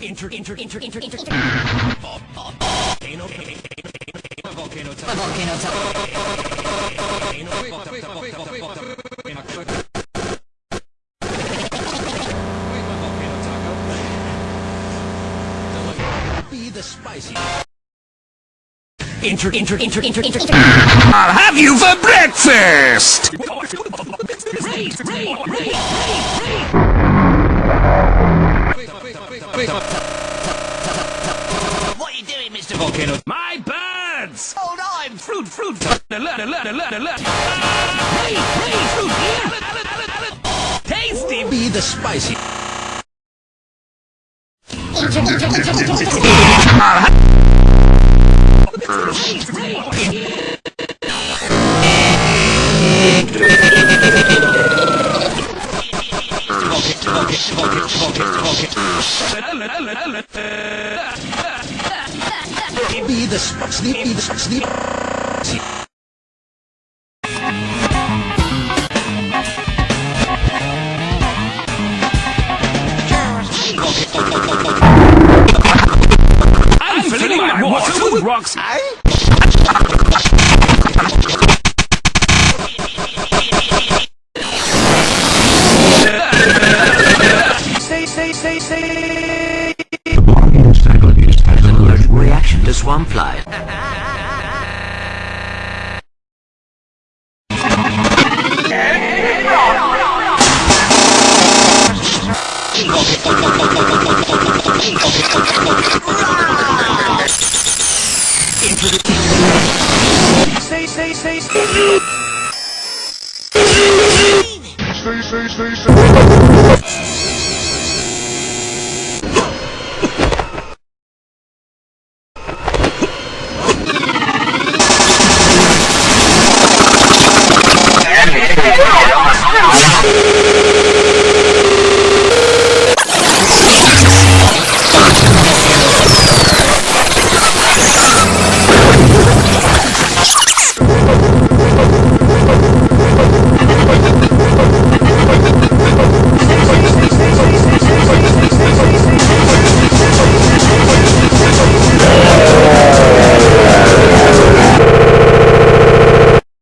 Inter, inter, inter, inter, inter, inter. Volcano, volcano, Volcano Be the spicy. Inter, inter, inter, inter, inter, inter. I'll have you for breakfast! Raise, raise, raise, What are you doing, Mr. Volcano? My birds! Hold on! Fruit, fruit, fruit, alert, alert, alert, alert. Hey, hey, fruit, alert, alert, alert, alert. Tasty! Be the spicy. Raise, raise. Alert, alert, alert. Be the sleep. Be the sleep. I'm filling my water with rocks. The Stay, stay.